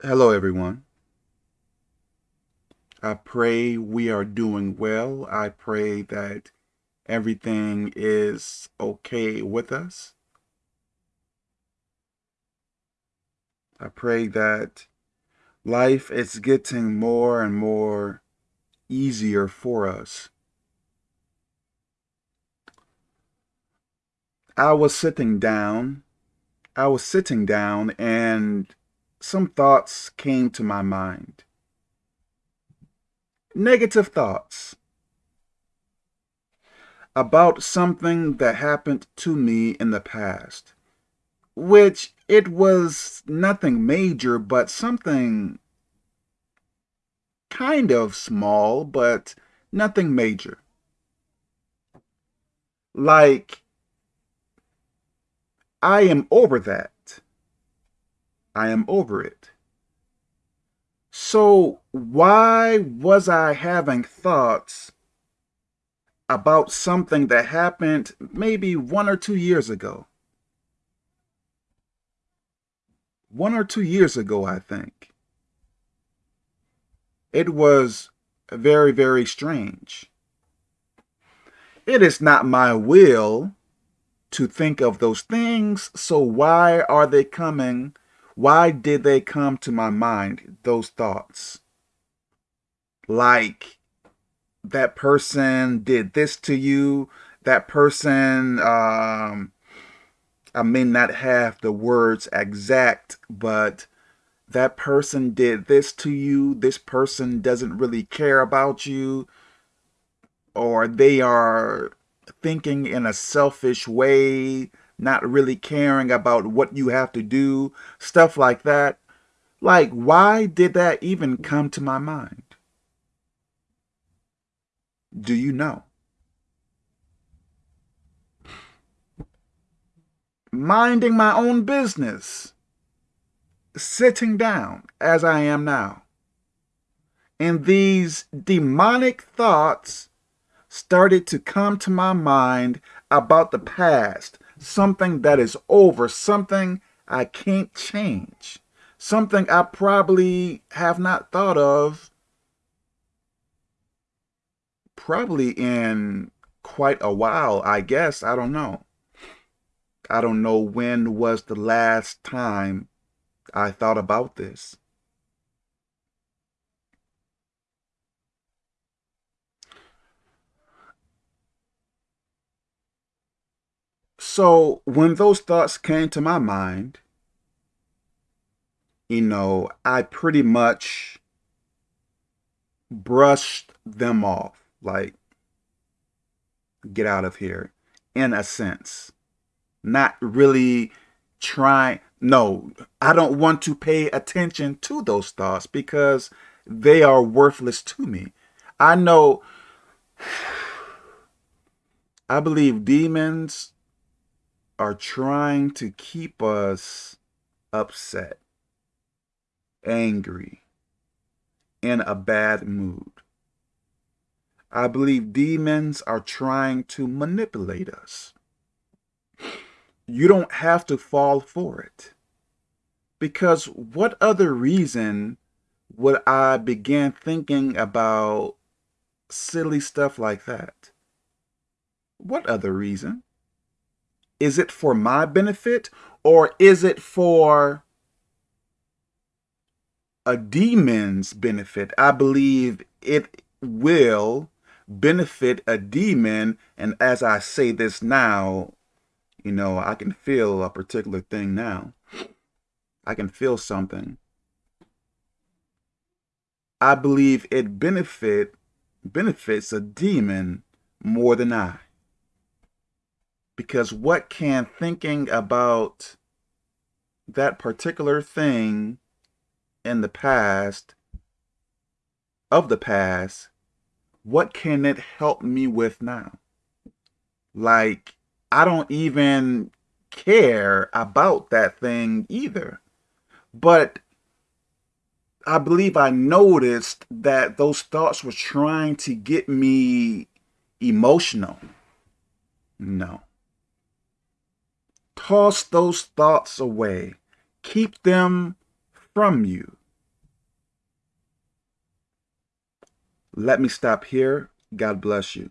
Hello, everyone. I pray we are doing well. I pray that everything is okay with us. I pray that life is getting more and more easier for us. I was sitting down. I was sitting down and some thoughts came to my mind. Negative thoughts about something that happened to me in the past, which it was nothing major, but something kind of small, but nothing major. Like, I am over that. I am over it. So why was I having thoughts about something that happened maybe one or two years ago? One or two years ago, I think. It was very, very strange. It is not my will to think of those things, so why are they coming why did they come to my mind, those thoughts? Like, that person did this to you, that person, um, I may not have the words exact, but that person did this to you, this person doesn't really care about you, or they are thinking in a selfish way, not really caring about what you have to do, stuff like that. Like, why did that even come to my mind? Do you know? Minding my own business, sitting down as I am now. And these demonic thoughts started to come to my mind about the past, something that is over, something I can't change, something I probably have not thought of probably in quite a while, I guess. I don't know. I don't know when was the last time I thought about this. So when those thoughts came to my mind, you know, I pretty much brushed them off. Like, get out of here, in a sense. Not really trying. No, I don't want to pay attention to those thoughts because they are worthless to me. I know, I believe demons are trying to keep us upset, angry, in a bad mood. I believe demons are trying to manipulate us. You don't have to fall for it. Because what other reason would I begin thinking about silly stuff like that? What other reason? Is it for my benefit or is it for a demon's benefit? I believe it will benefit a demon. And as I say this now, you know, I can feel a particular thing now. I can feel something. I believe it benefit benefits a demon more than I. Because what can thinking about that particular thing in the past, of the past, what can it help me with now? Like, I don't even care about that thing either. But I believe I noticed that those thoughts were trying to get me emotional. No. Toss those thoughts away. Keep them from you. Let me stop here. God bless you.